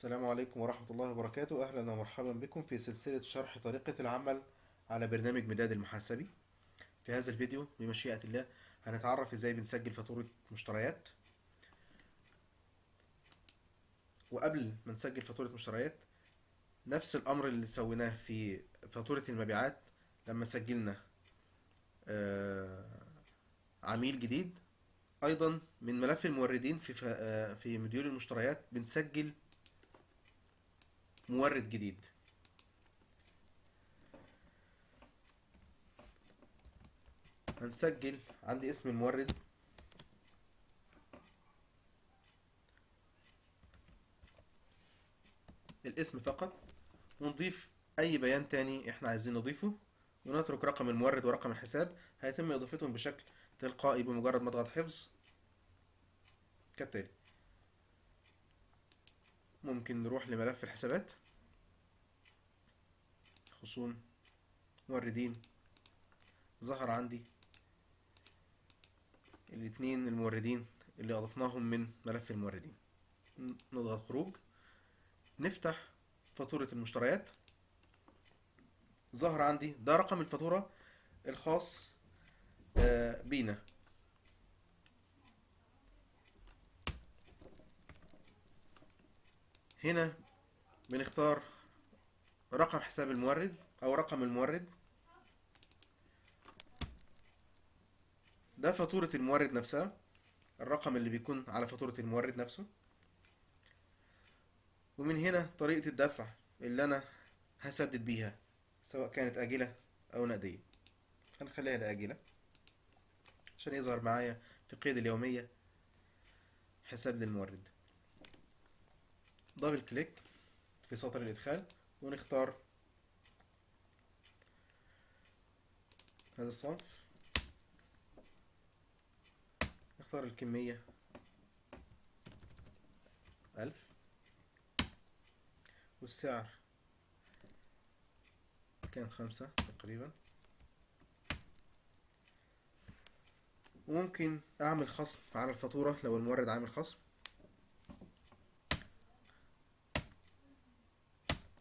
السلام عليكم ورحمة الله وبركاته. أهلا ومرحبا بكم في سلسلة شرح طريقة العمل على برنامج مداد المحاسبي. في هذا الفيديو بمشيئة الله هنتعرف إزاي بنسجل فاتورة مشتريات. وقبل ما نسجل فاتورة مشتريات نفس الأمر اللي سويناه في فاتورة المبيعات لما سجلنا آه، عميل جديد. أيضا من ملف الموردين في آه، في مديول المشتريات بنسجل مورد جديد. هنسجل. عندي اسم المورد. الاسم فقط. ونضيف أي بيان تاني إحنا عايزين نضيفه. ونترك رقم المورد ورقم الحساب. هيتم إضافتهم بشكل تلقائي بمجرد ما اضغط حفظ. كالتالي. ممكن نروح لملف الحسابات. خصوم موردين ظهر عندي. الاتنين الموردين اللي أضفناهم من ملف الموردين. نضغط خروج. نفتح فاتورة المشتريات. ظهر عندي ده رقم الفاتورة الخاص آه، بينا. هنا بنختار رقم حساب المورد أو رقم المورد. ده فاتورة المورد نفسها الرقم اللي بيكون على فاتورة المورد نفسه. ومن هنا طريقة الدفع اللي أنا هسدد بيها سواء كانت آجلة أو نقدية. هنخليها لآجلة عشان يظهر معايا في قيد اليومية حساب للمورد. دبل كليك في سطر الإدخال ونختار هذا الصنف. نختار الكمية ألف والسعر كان خمسة تقريبا. وممكن أعمل خصم على الفاتورة لو المورد عامل خصم.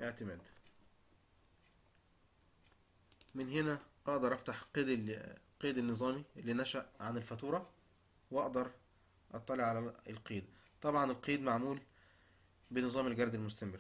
اعتماد. من هنا أقدر افتح قيد ال- قيد النظامي اللي نشأ عن الفاتورة واقدر اطلع على القيد. طبعا القيد معمول بنظام الجرد المستمر.